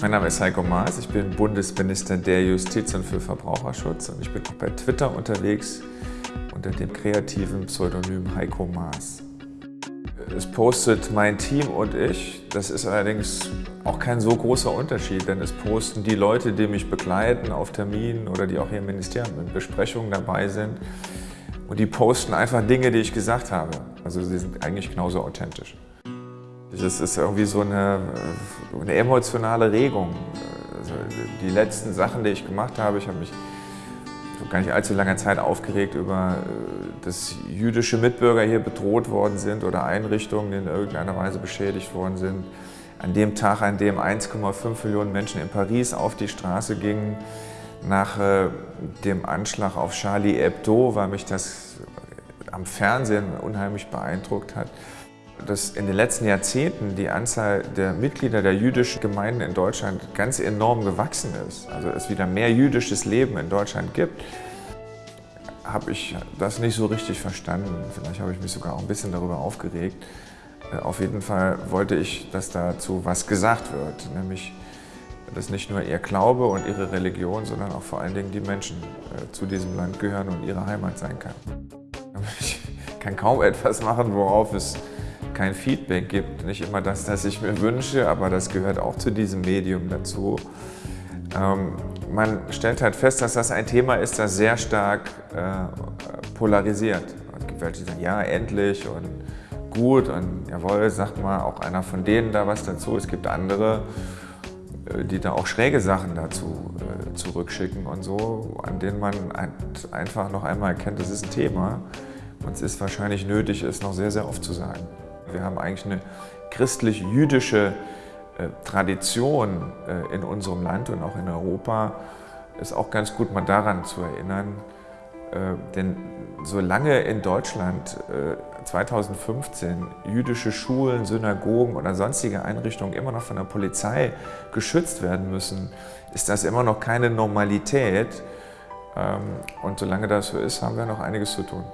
Mein Name ist Heiko Maas, ich bin Bundesminister der Justiz und für Verbraucherschutz und ich bin auch bei Twitter unterwegs unter dem kreativen Pseudonym Heiko Maas. Es postet mein Team und ich, das ist allerdings auch kein so großer Unterschied, denn es posten die Leute, die mich begleiten auf Terminen oder die auch hier im Ministerium in Besprechungen dabei sind und die posten einfach Dinge, die ich gesagt habe. Also sie sind eigentlich genauso authentisch. Das ist irgendwie so eine, eine emotionale Regung. Also die letzten Sachen, die ich gemacht habe, ich habe mich vor gar nicht allzu langer Zeit aufgeregt über, äh, dass jüdische Mitbürger hier bedroht worden sind oder Einrichtungen in irgendeiner Weise beschädigt worden sind. An dem Tag, an dem 1,5 Millionen Menschen in Paris auf die Straße gingen, nach äh, dem Anschlag auf Charlie Hebdo, weil mich das am Fernsehen unheimlich beeindruckt hat dass in den letzten Jahrzehnten die Anzahl der Mitglieder der jüdischen Gemeinden in Deutschland ganz enorm gewachsen ist. Also es wieder mehr jüdisches Leben in Deutschland gibt, habe ich das nicht so richtig verstanden. Vielleicht habe ich mich sogar auch ein bisschen darüber aufgeregt. Äh, auf jeden Fall wollte ich, dass dazu was gesagt wird, nämlich dass nicht nur ihr Glaube und ihre Religion, sondern auch vor allen Dingen die Menschen äh, zu diesem Land gehören und ihre Heimat sein kann. Ich kann kaum etwas machen, worauf es kein Feedback gibt. Nicht immer das, das ich mir wünsche, aber das gehört auch zu diesem Medium dazu. Ähm, man stellt halt fest, dass das ein Thema ist, das sehr stark äh, polarisiert. Es gibt welche, die sagen, ja, endlich und gut und jawohl, sagt mal auch einer von denen da was dazu. Es gibt andere, äh, die da auch schräge Sachen dazu äh, zurückschicken und so, an denen man einfach noch einmal erkennt, das ist ein Thema und es ist wahrscheinlich nötig, es noch sehr, sehr oft zu sagen. Wir haben eigentlich eine christlich-jüdische äh, Tradition äh, in unserem Land und auch in Europa. Ist auch ganz gut mal daran zu erinnern, äh, denn solange in Deutschland 2015 jüdische Schulen, Synagogen oder sonstige Einrichtungen immer noch von der Polizei geschützt werden müssen, ist das immer noch keine Normalität. Ähm, und solange das so ist, haben wir noch einiges zu tun.